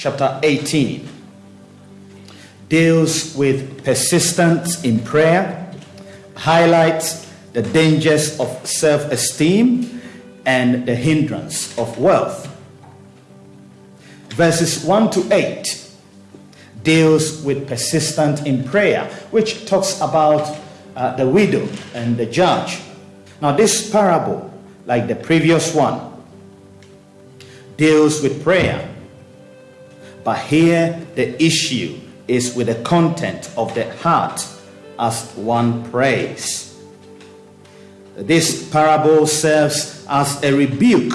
chapter 18 deals with persistence in prayer, highlights the dangers of self esteem and the hindrance of wealth. Verses 1 to 8 deals with persistent in prayer, which talks about uh, the widow and the judge. Now, this parable, like the previous one, deals with prayer. But here, the issue is with the content of the heart as one prays. This parable serves as a rebuke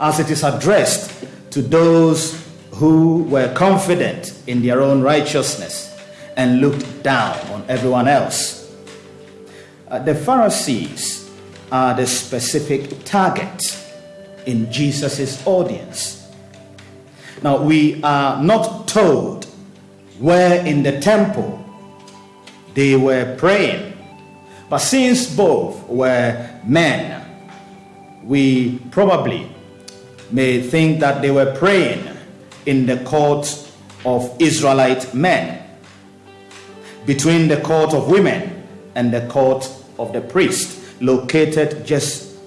as it is addressed to those who were confident in their own righteousness and looked down on everyone else. Uh, the Pharisees are the specific target in Jesus' audience. Now, we are not told where in the temple they were praying, but since both were men, we probably may think that they were praying in the court of Israelite men, between the court of women and the court of the priest, located just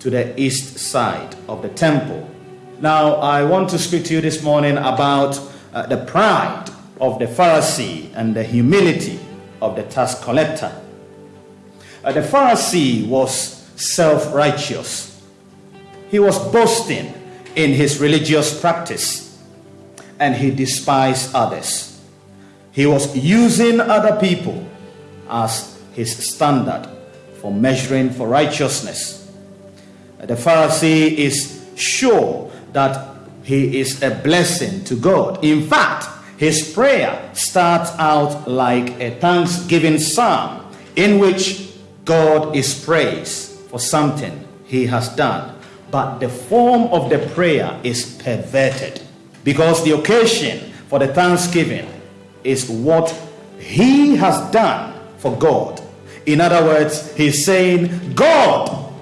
to the east side of the temple. Now, I want to speak to you this morning about uh, the pride of the Pharisee and the humility of the tax collector. Uh, the Pharisee was self righteous, he was boasting in his religious practice, and he despised others. He was using other people as his standard for measuring for righteousness. The Pharisee is sure that he is a blessing to God. In fact, his prayer starts out like a thanksgiving psalm in which God is praised for something he has done. But the form of the prayer is perverted because the occasion for the thanksgiving is what he has done for God. In other words, he's saying, God,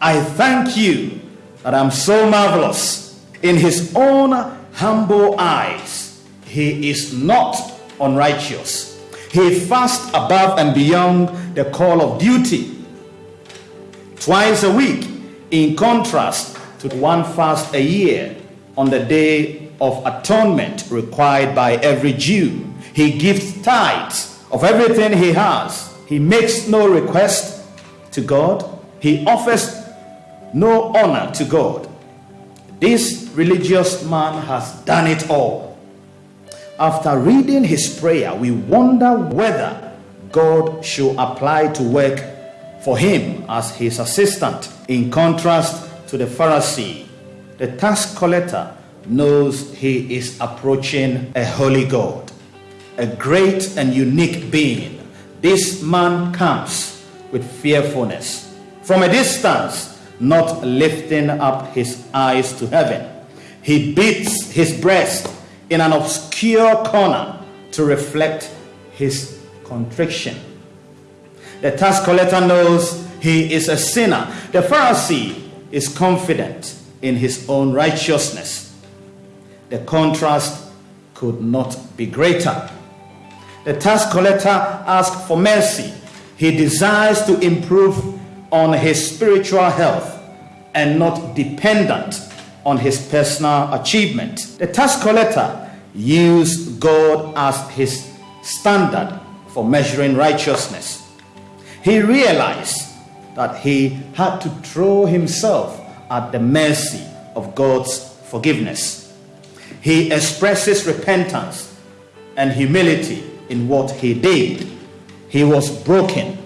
I thank you that I'm so marvelous. In his own humble eyes, he is not unrighteous. He fasts above and beyond the call of duty. Twice a week, in contrast to one fast a year on the day of atonement required by every Jew. He gives tithes of everything he has. He makes no request to God. He offers no honor to God. This religious man has done it all. After reading his prayer, we wonder whether God should apply to work for him as his assistant. In contrast to the Pharisee, the tax collector knows he is approaching a holy God, a great and unique being. This man comes with fearfulness. From a distance, not lifting up his eyes to heaven. He beats his breast in an obscure corner to reflect his contrition. The tax collector knows he is a sinner. The Pharisee is confident in his own righteousness. The contrast could not be greater. The tax collector asks for mercy. He desires to improve on his spiritual health and not dependent on his personal achievement. The tax collector used God as his standard for measuring righteousness. He realized that he had to throw himself at the mercy of God's forgiveness. He expresses repentance and humility in what he did. He was broken,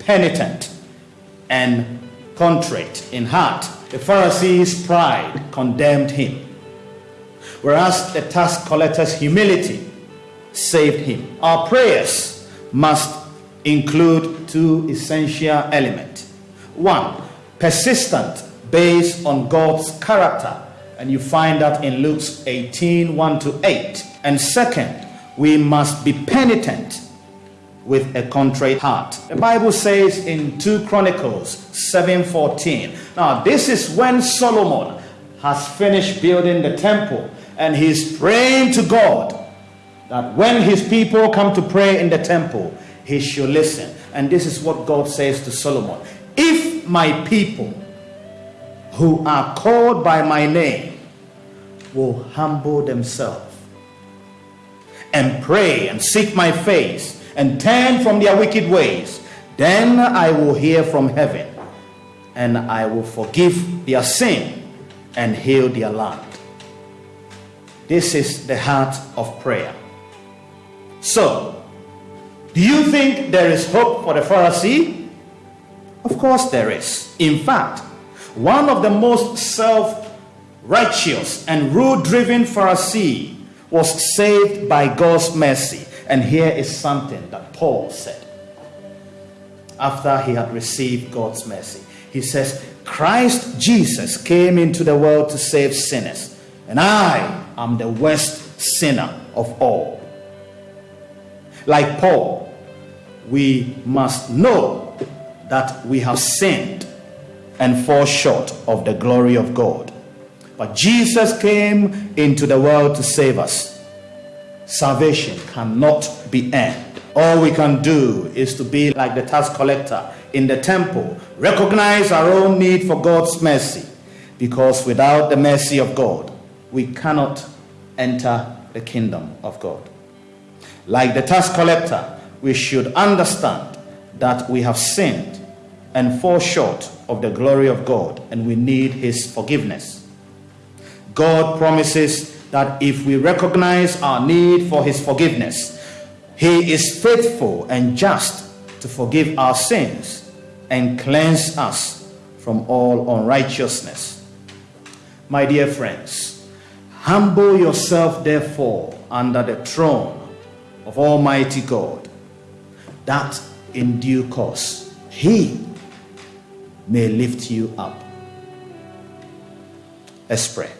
penitent, and contrite in heart. The Pharisees' pride condemned him, whereas the tax collector's humility saved him. Our prayers must include two essential elements. One, persistent based on God's character, and you find that in Luke 18 1 to 8. And second, we must be penitent with a contrite heart. The Bible says in 2 Chronicles 7:14. Now, this is when Solomon has finished building the temple and he's praying to God that when his people come to pray in the temple, he should listen. And this is what God says to Solomon If my people who are called by my name will humble themselves and pray and seek my face and turn from their wicked ways, then I will hear from heaven and I will forgive their sin and heal their land. This is the heart of prayer. So, do you think there is hope for the Pharisee? Of course, there is. In fact, one of the most self righteous and rule driven Pharisee was saved by God's mercy. And here is something that Paul said after he had received God's mercy. He says, Christ Jesus came into the world to save sinners, and I am the worst sinner of all. Like Paul, we must know that we have sinned and fall short of the glory of God. But Jesus came into the world to save us. Salvation cannot be earned. All we can do is to be like the tax collector in the temple, recognize our own need for God's mercy, because without the mercy of God, we cannot enter the kingdom of God. Like the tax collector, we should understand that we have sinned and fall short of the glory of God and we need His forgiveness. God promises that if we recognize our need for His forgiveness, He is faithful and just to forgive our sins and cleanse us from all unrighteousness. My dear friends, humble yourself therefore under the throne of Almighty God, that in due course He may lift you up. Let's pray.